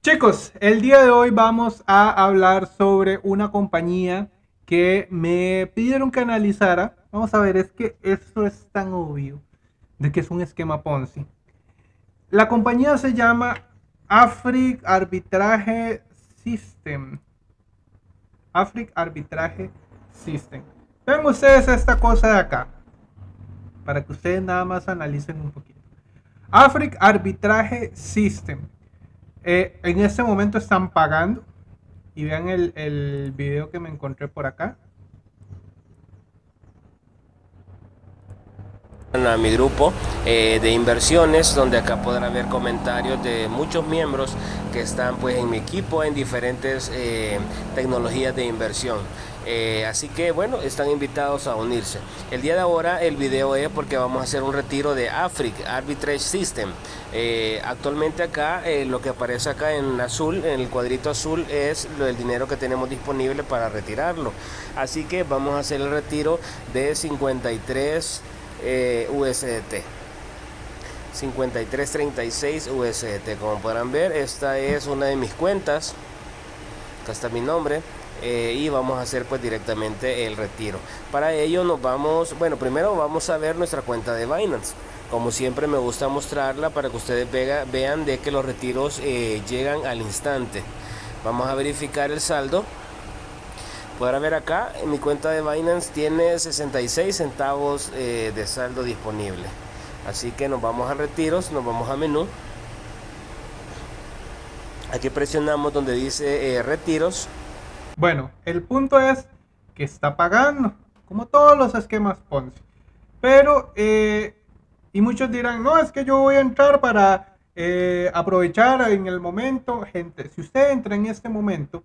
Chicos, el día de hoy vamos a hablar sobre una compañía que me pidieron que analizara. Vamos a ver, es que esto es tan obvio de que es un esquema Ponzi. La compañía se llama Afric Arbitrage System. Afric Arbitrage System. Ven ustedes esta cosa de acá. Para que ustedes nada más analicen un poquito. Afric Arbitrage System. Eh, en este momento están pagando. Y vean el, el video que me encontré por acá. a mi grupo eh, de inversiones donde acá podrán ver comentarios de muchos miembros que están pues en mi equipo en diferentes eh, tecnologías de inversión eh, así que bueno están invitados a unirse. El día de ahora el video es porque vamos a hacer un retiro de Afric Arbitrage System. Actualmente acá lo que aparece acá en azul en el cuadrito azul es el dinero que tenemos disponible para retirarlo. Así que vamos a hacer el retiro de 53 eh, USDT 5336 USDT como podrán ver esta es una de mis cuentas. Acá está mi nombre eh, y vamos a hacer pues directamente el retiro para ello nos vamos bueno primero vamos a ver nuestra cuenta de Binance como siempre me gusta mostrarla para que ustedes vean de que los retiros eh, llegan al instante vamos a verificar el saldo Podrá ver acá, en mi cuenta de Binance tiene 66 centavos eh, de saldo disponible. Así que nos vamos a retiros, nos vamos a menú. Aquí presionamos donde dice retiros. Bueno, el punto es que está pagando, como todos los esquemas Ponzi. Pero, eh, y muchos dirán, no, es que yo voy a entrar para aprovechar en el momento. Gente, si usted entra en este momento,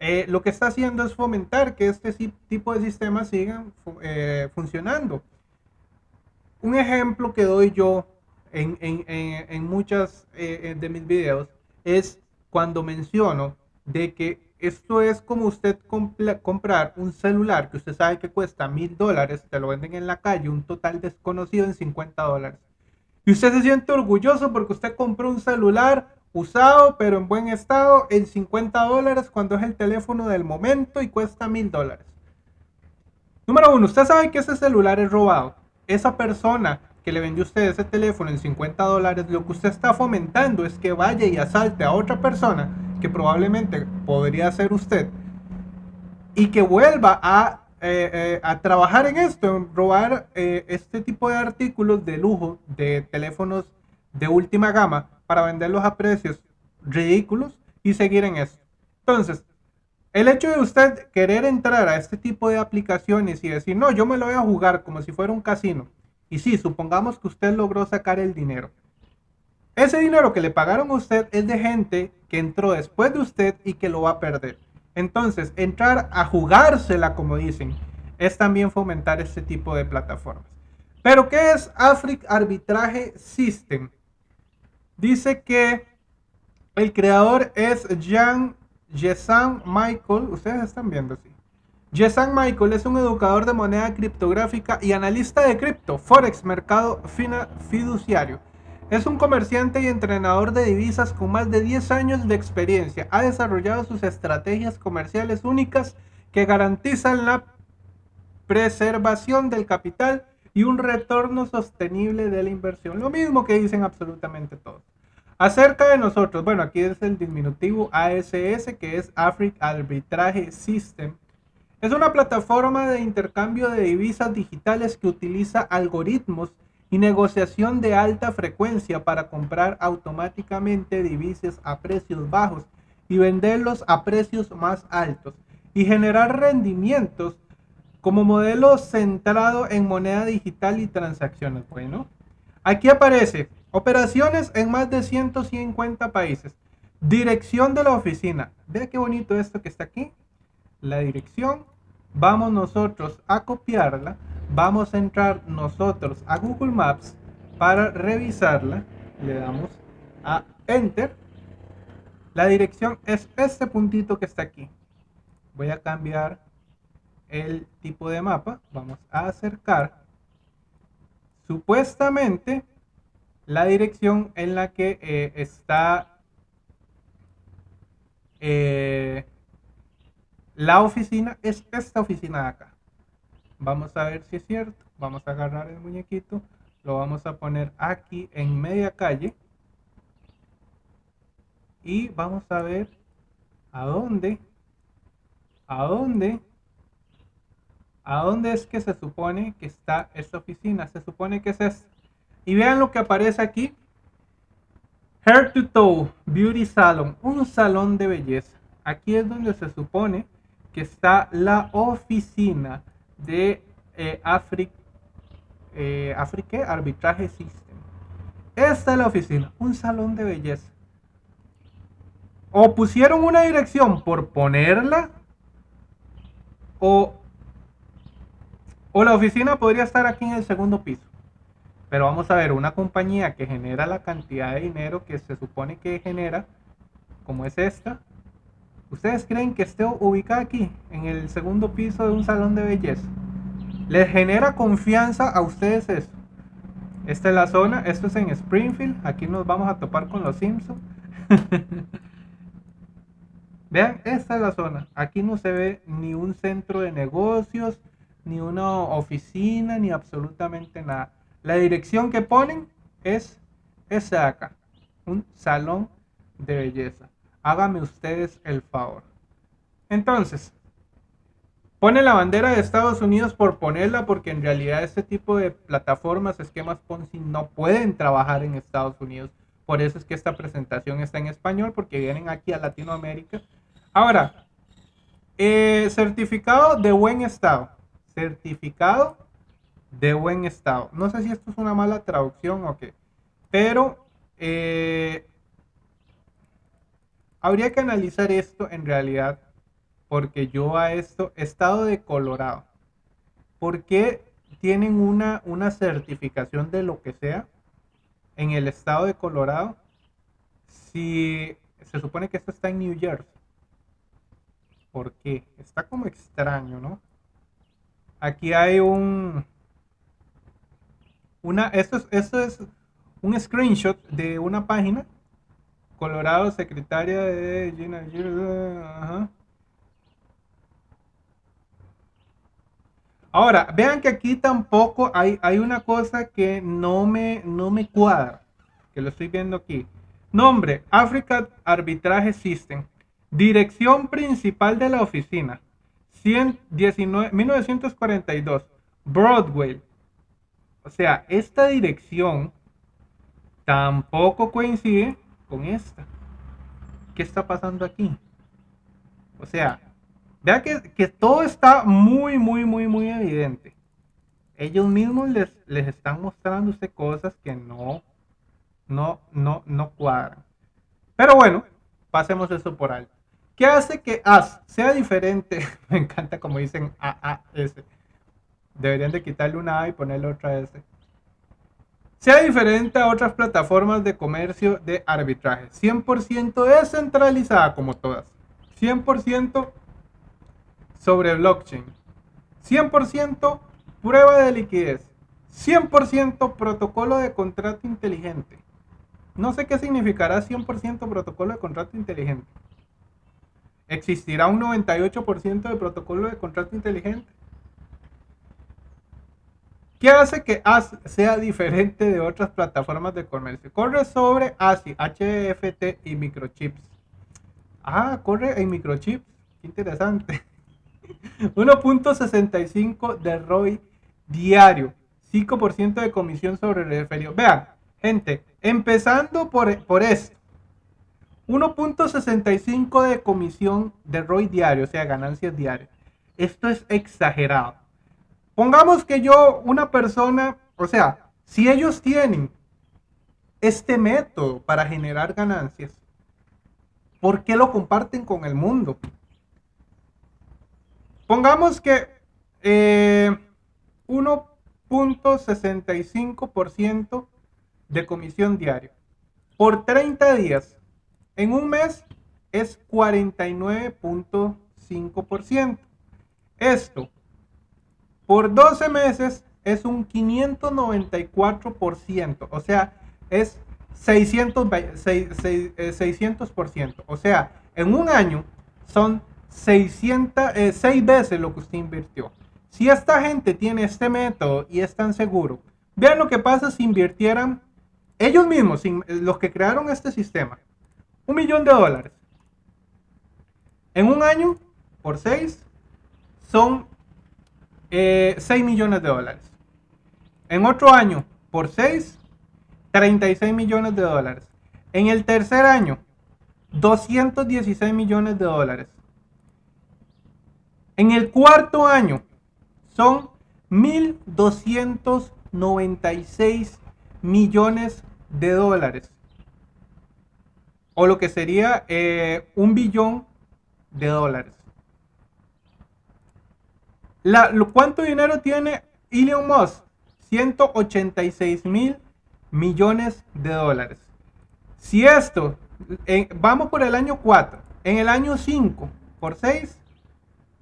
eh, lo que está haciendo es fomentar que este tipo de sistemas sigan eh, funcionando. Un ejemplo que doy yo en, en, en, muchas eh, de mis videos es cuando menciono de que esto es como usted comprar un celular que usted sabe que cuesta mil dólares, te lo venden en la calle, un total desconocido en 50 dólares. Y usted se siente orgulloso porque usted compró un celular usado pero en buen estado en 50 dólares cuando es el teléfono del momento y cuesta mil dólares. Número uno, usted sabe que ese celular es robado. Esa persona que le vendió usted ese teléfono en 50 dólares, lo que usted está fomentando es que vaya y asalte a otra persona, que probablemente podría ser usted, y que vuelva a, eh, eh, a trabajar en esto, en robar eh, este tipo de artículos de lujo de teléfonos de última gama para venderlos a precios ridículos y seguir en eso. Entonces, el hecho de usted querer entrar a este tipo de aplicaciones y decir, no, yo me lo voy a jugar como si fuera un casino. Y sí, supongamos que usted logró sacar el dinero. Ese dinero que le pagaron a usted es de gente que entró después de usted y que lo va a perder. Entonces, entrar a jugársela, como dicen, es también fomentar este tipo de plataformas. Pero, ¿qué es Afric Arbitrage System? Dice que el creador es Jean Jesan Michael. Ustedes están viendo, sí. Jesan Michael es un educador de moneda criptográfica y analista de cripto, forex, mercado fiduciario. Es un comerciante y entrenador de divisas con más de 10 años de experiencia. Ha desarrollado sus estrategias comerciales únicas que garantizan la preservación del capital y un retorno sostenible de la inversión. Lo mismo que dicen absolutamente todos. Acerca de nosotros, bueno, aquí es el diminutivo ASS, que es Africa Arbitrage System. Es una plataforma de intercambio de divisas digitales que utiliza algoritmos y negociación de alta frecuencia para comprar automáticamente divisas a precios bajos y venderlos a precios más altos y generar rendimientos como modelo centrado en moneda digital y transacciones. Bueno, aquí aparece operaciones en más de 150 países. Dirección de la oficina. Vea qué bonito esto que está aquí. La dirección. Vamos nosotros a copiarla. Vamos a entrar nosotros a Google Maps para revisarla. Le damos a Enter. La dirección es este puntito que está aquí. Voy a cambiar el tipo de mapa, vamos a acercar supuestamente la dirección en la que eh, está eh, la oficina es esta oficina de acá. Vamos a ver si es cierto. Vamos a agarrar el muñequito. Lo vamos a poner aquí en media calle. Y vamos a ver a dónde. A dónde. A dónde es que se supone que está esta oficina. Se supone que es esta. Y vean lo que aparece aquí. Hair to Toe Beauty Salon. Un salón de belleza. Aquí es donde se supone que está la oficina de eh, eh, Arbitraje System. Esta es la oficina, un salón de belleza. O pusieron una dirección por ponerla, o, o la oficina podría estar aquí en el segundo piso. Pero vamos a ver, una compañía que genera la cantidad de dinero que se supone que genera, como es esta, ¿Ustedes creen que esté ubicada aquí, en el segundo piso de un salón de belleza? ¿Les genera confianza a ustedes eso? Esta es la zona, esto es en Springfield, aquí nos vamos a topar con los Simpsons. Vean, esta es la zona, aquí no se ve ni un centro de negocios, ni una oficina, ni absolutamente nada. La dirección que ponen es esa de acá, un salón de belleza hágame ustedes el favor. Entonces, pone la bandera de Estados Unidos por ponerla porque en realidad este tipo de plataformas, esquemas Ponzi no pueden trabajar en Estados Unidos. Por eso es que esta presentación está en español porque vienen aquí a Latinoamérica. Ahora, eh, certificado de buen estado. Certificado de buen estado. No sé si esto es una mala traducción o qué. Pero eh, Habría que analizar esto en realidad porque yo a esto, estado de Colorado, ¿por qué tienen una, una certificación de lo que sea en el estado de Colorado si se supone que esto está en New Jersey? ¿Por qué? Está como extraño, ¿no? Aquí hay un... Una, esto es, esto es un screenshot de una página Colorado, secretaria de Gina. Ahora, vean que aquí tampoco hay, hay una cosa que no me, no me cuadra, que lo estoy viendo aquí. Nombre, Africa Arbitraje System. Dirección principal de la oficina, 119, 1942, Broadway. O sea, esta dirección tampoco coincide esta. ¿Qué está pasando aquí? O sea, vea que, todo está muy, muy, muy, muy evidente. Ellos mismos les, les están mostrando usted cosas que no, no, no, no cuadran. Pero bueno, pasemos eso por alto. ¿Qué hace que AS sea diferente? Me encanta como dicen AAS. Deberían de quitarle una A y ponerle otra S sea diferente a otras plataformas de comercio de arbitraje. 100% descentralizada como todas. 100% sobre blockchain. 100% prueba de liquidez. 100% protocolo de contrato inteligente. No sé qué significará 100% protocolo de contrato inteligente. ¿Existirá un 98% de protocolo de contrato inteligente? ¿Qué hace que AS sea diferente de otras plataformas de comercio? Corre sobre ASI, HFT y microchips. Ah, corre en microchips. Qué interesante. 1.65 de ROI diario. 5% de comisión sobre el referido. Vean, gente, empezando por, por esto. 1.65 de comisión de ROI diario, o sea, ganancias diarias. Esto es exagerado. Pongamos que yo, una persona, o sea, si ellos tienen este método para generar ganancias, ¿por qué lo comparten con el mundo? Pongamos que 1.65% eh, de comisión diaria por 30 días. En un mes es 49.5%. Esto por 12 meses es un 594%, o sea, es 600, 600%. Eh, o sea, en un año son 600, 6 eh, veces lo que usted invirtió. Si esta gente tiene este método y es tan seguro, vean lo que pasa si invirtieran ellos mismos, los que crearon este sistema, un millón de dólares. En un año, por 6, son 6 eh, millones de dólares. En otro año, por 6, 36 millones de dólares. En el tercer año, 216 millones de dólares. En el cuarto año, son 1.296 millones de dólares. O lo que sería eh, un billón de dólares. La, ¿Cuánto dinero tiene Elon Musk? 186 mil millones de dólares. Si esto, vamos por el año 4, en el año 5 por 6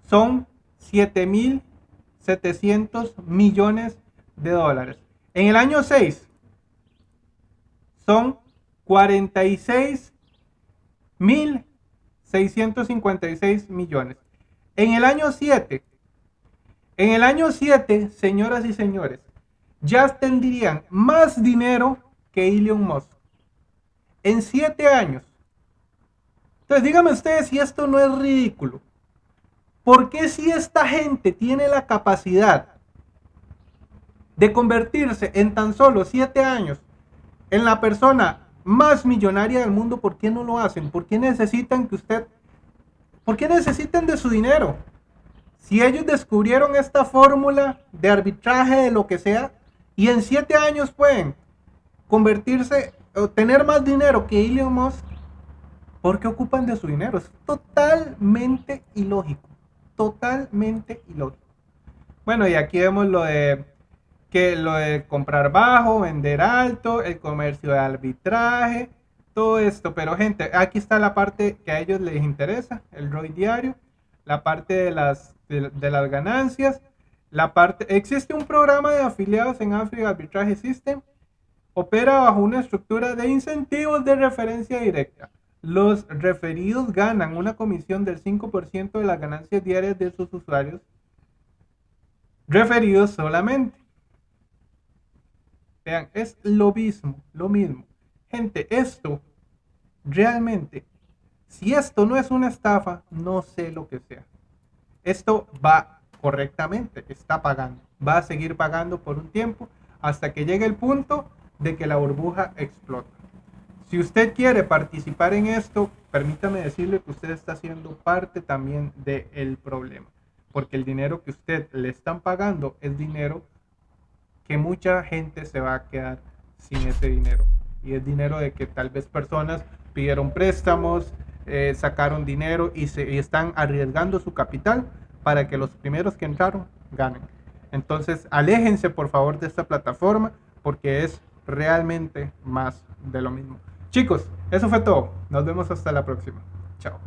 son 7 mil 700 millones de dólares. En el año 6 son 46 mil 656 millones. En el año 7, en el año 7, señoras y señores, ya tendrían más dinero que Elon Musk. En 7 años. Entonces díganme ustedes si esto no es ridículo. ¿Por qué si esta gente tiene la capacidad de convertirse en tan solo 7 años en la persona más millonaria del mundo, ¿por qué no lo hacen? ¿Por qué necesitan que usted, por qué necesitan de su dinero? Si ellos descubrieron esta fórmula de arbitraje de lo que sea y en siete años pueden convertirse o tener más dinero que Elon Musk, ¿por qué ocupan de su dinero? Es totalmente ilógico, totalmente ilógico. Bueno, y aquí vemos lo de que lo de comprar bajo, vender alto, el comercio de arbitraje, todo esto. Pero gente, aquí está la parte que a ellos les interesa, el ROI diario, la parte de las, de, las ganancias, la parte, existe un programa de afiliados en África Arbitraje System, opera bajo una estructura de incentivos de referencia directa. Los referidos ganan una comisión del 5% de las ganancias diarias de sus usuarios referidos solamente. Vean, es lo mismo, lo mismo. Gente, esto realmente, si esto no es una estafa, no sé lo que sea. Esto va correctamente, está pagando. Va a seguir pagando por un tiempo hasta que llegue el punto de que la burbuja explota. Si usted quiere participar en esto, permítame decirle que usted está siendo parte también del problema. Porque el dinero que usted le están pagando es dinero que mucha gente se va a quedar sin ese dinero. Y es dinero de que tal vez personas pidieron préstamos, eh, sacaron dinero y, se, están arriesgando su capital para que los primeros que entraron ganen. Entonces, aléjense por favor de esta plataforma porque es realmente más de lo mismo. Chicos, eso fue todo. Nos vemos hasta la próxima. Chao.